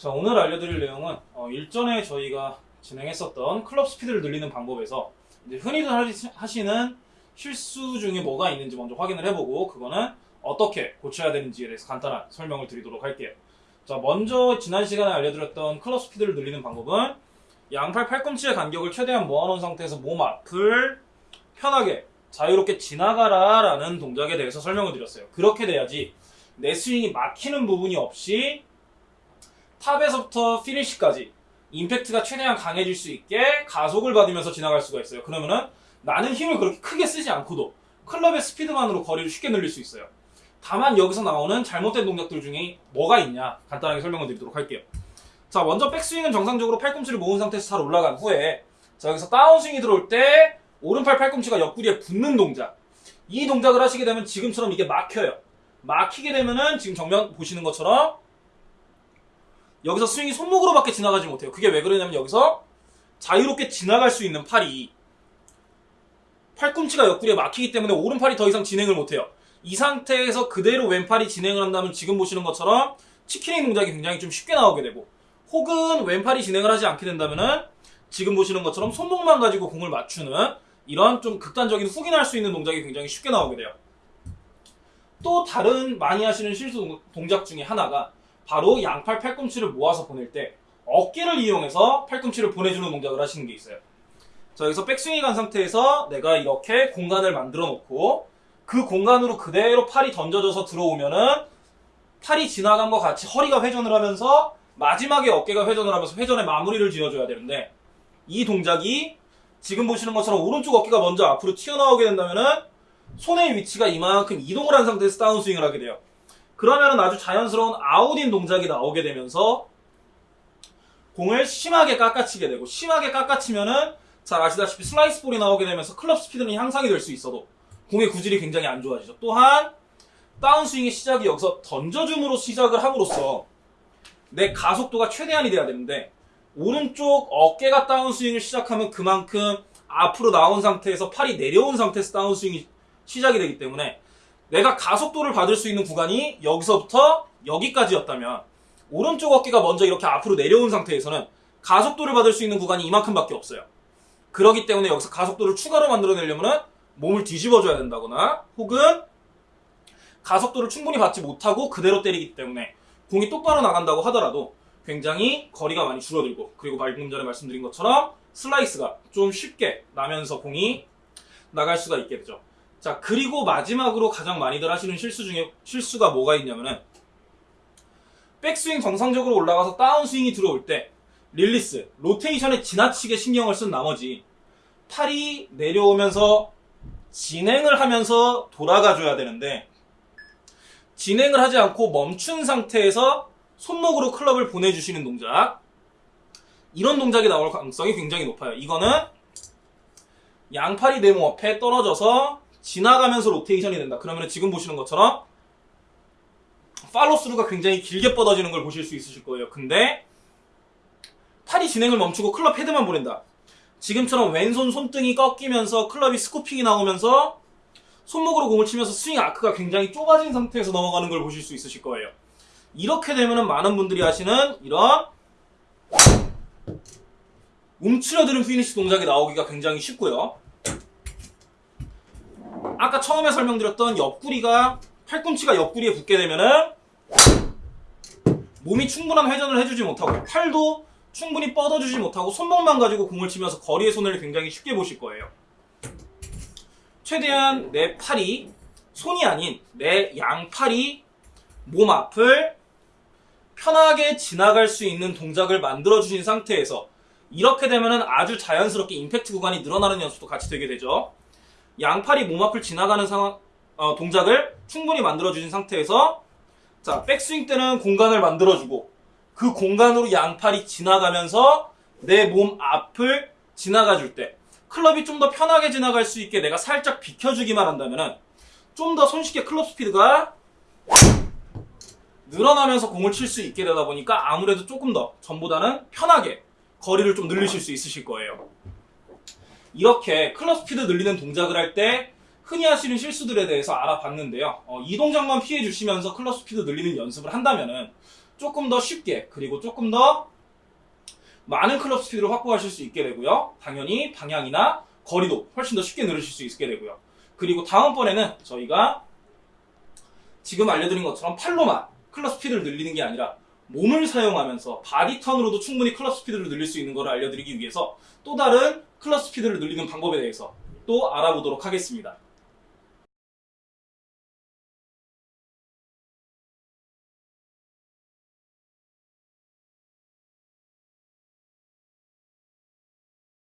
자 오늘 알려드릴 내용은 어, 일전에 저희가 진행했었던 클럽 스피드를 늘리는 방법에서 흔히들 하시- 하시는 실수 중에 뭐가 있는지 먼저 확인을 해보고 그거는 어떻게 고쳐야 되는지에 대해서 간단한 설명을 드리도록 할게요. 자 먼저 지난 시간에 알려드렸던 클럽 스피드를 늘리는 방법은 양팔 팔꿈치의 간격을 최대한 모아놓은 상태에서 몸 앞을 편하게 자유롭게 지나가라 라는 동작에 대해서 설명을 드렸어요. 그렇게 돼야지 내 스윙이 막히는 부분이 없이 탑에서부터 피니시까지 임팩트가 최대한 강해질 수 있게 가속을 받으면서 지나갈 수가 있어요. 그러면은 나는 힘을 그렇게 크게 쓰지 않고도 클럽의 스피드만으로 거리를 쉽게 늘릴 수 있어요. 다만 여기서 나오는 잘못된 동작들 중에 뭐가 있냐 간단하게 설명을 드리도록 할게요. 자 먼저 백스윙은 정상적으로 팔꿈치를 모은 상태에서 잘 올라간 후에 자 여기서 다운스윙이 들어올 때 오른팔 팔꿈치가 옆구리에 붙는 동작 이 동작을 하시게 되면 지금처럼 이게 막혀요. 막히게 되면은 지금 정면 보시는 것처럼 여기서 스윙이 손목으로밖에 지나가지 못해요. 그게 왜 그러냐면 여기서 자유롭게 지나갈 수 있는 팔이 팔꿈치가 옆구리에 막히기 때문에 오른팔이 더 이상 진행을 못해요. 이 상태에서 그대로 왼팔이 진행을 한다면 지금 보시는 것처럼 치킨닝 동작이 굉장히 좀 쉽게 나오게 되고 혹은 왼팔이 진행을 하지 않게 된다면은 지금 보시는 것처럼 손목만 가지고 공을 맞추는 이런 좀 극단적인 훅인할 수 있는 동작이 굉장히 쉽게 나오게 돼요. 또 다른 많이 하시는 실수 동- 동작 중에 하나가 바로 양팔 팔꿈치를 모아서 보낼 때 어깨를 이용해서 팔꿈치를 보내주는 동작을 하시는 게 있어요. 자, 여기서 백스윙이 간 상태에서 내가 이렇게 공간을 만들어 놓고 그 공간으로 그대로 팔이 던져져서 들어오면은 팔이 지나간 것 같이 허리가 회전을 하면서 마지막에 어깨가 회전을 하면서 회전의 마무리를 지어줘야 되는데 이 동작이 지금 보시는 것처럼 오른쪽 어깨가 먼저 앞으로 튀어나오게 된다면은 손의 위치가 이만큼 이동을 한 상태에서 다운스윙을 하게 돼요. 그러면은 아주 자연스러운 out-in 동작이 나오게 되면서 공을 심하게 깎아치게 되고 심하게 깎아치면은 잘 아시다시피 슬라이스 볼이 나오게 되면서 클럽 스피드는 향상이 될 수 있어도 공의 구질이 굉장히 안 좋아지죠. 또한 다운스윙의 시작이 여기서 던져줌으로 시작을 함으로써 내 가속도가 최대한이 돼야 되는데 오른쪽 어깨가 다운스윙을 시작하면 그만큼 앞으로 나온 상태에서 팔이 내려온 상태에서 다운스윙이 시작이 되기 때문에 내가 가속도를 받을 수 있는 구간이 여기서부터 여기까지였다면 오른쪽 어깨가 먼저 이렇게 앞으로 내려온 상태에서는 가속도를 받을 수 있는 구간이 이만큼밖에 없어요. 그러기 때문에 여기서 가속도를 추가로 만들어내려면 몸을 뒤집어줘야 된다거나 혹은 가속도를 충분히 받지 못하고 그대로 때리기 때문에 공이 똑바로 나간다고 하더라도 굉장히 거리가 많이 줄어들고 그리고 방금 전에 말씀드린 것처럼 슬라이스가 좀 쉽게 나면서 공이 나갈 수가 있게 되죠. 자 그리고 마지막으로 가장 많이들 하시는 실수 중에 실수가 뭐가 있냐면은 백스윙 정상적으로 올라가서 다운스윙이 들어올 때 릴리스, 로테이션에 지나치게 신경을 쓴 나머지 팔이 내려오면서 진행을 하면서 돌아가 줘야 되는데 진행을 하지 않고 멈춘 상태에서 손목으로 클럽을 보내주시는 동작 이런 동작이 나올 가능성이 굉장히 높아요. 이거는 양팔이 내 몸 앞에 떨어져서 지나가면서 로테이션이 된다. 그러면 지금 보시는 것처럼 팔로스루가 굉장히 길게 뻗어지는 걸 보실 수 있으실 거예요. 근데 팔이 진행을 멈추고 클럽 헤드만 보낸다. 지금처럼 왼손 손등이 꺾이면서 클럽이 scooping이 나오면서 손목으로 공을 치면서 스윙 아크가 굉장히 좁아진 상태에서 넘어가는 걸 보실 수 있으실 거예요. 이렇게 되면은 많은 분들이 하시는 이런 움츠려드는 피니시 동작이 나오기가 굉장히 쉽고요. 아까 처음에 설명드렸던 옆구리가 팔꿈치가 옆구리에 붙게 되면은 몸이 충분한 회전을 해주지 못하고 팔도 충분히 뻗어주지 못하고 손목만 가지고 공을 치면서 거리의 손을 굉장히 쉽게 보실 거예요. 최대한 내 팔이 손이 아닌 내 양팔이 몸 앞을 편하게 지나갈 수 있는 동작을 만들어 주신 상태에서 이렇게 되면은 아주 자연스럽게 임팩트 구간이 늘어나는 연습도 같이 되게 되죠. 양팔이 몸 앞을 지나가는 상황 어, 동작을 충분히 만들어 주신 상태에서 자 백스윙 때는 공간을 만들어 주고 그 공간으로 양팔이 지나가면서 내 몸 앞을 지나가 줄 때 클럽이 좀 더 편하게 지나갈 수 있게 내가 살짝 비켜주기만 한다면은 좀더 손쉽게 클럽 스피드가 늘어나면서 공을 칠 수 있게 되다 보니까 아무래도 조금 더 전보다는 편하게 거리를 좀 늘리실 수 있으실 거예요. 이렇게 클럽 스피드 늘리는 동작을 할 때 흔히 하시는 실수들에 대해서 알아봤는데요. 어, 이 동작만 피해 주시면서 클럽 스피드 늘리는 연습을 한다면은 조금 더 쉽게 그리고 조금 더 많은 클럽 스피드를 확보하실 수 있게 되고요. 당연히 방향이나 거리도 훨씬 더 쉽게 늘으실 수 있게 되고요. 그리고 다음번에는 저희가 지금 알려드린 것처럼 팔로만 클럽 스피드를 늘리는 게 아니라 몸을 사용하면서 body turn으로도 충분히 클럽 스피드를 늘릴 수 있는 것을 알려드리기 위해서 또 다른 클럽 스피드를 늘리는 방법에 대해서 또 알아보도록 하겠습니다.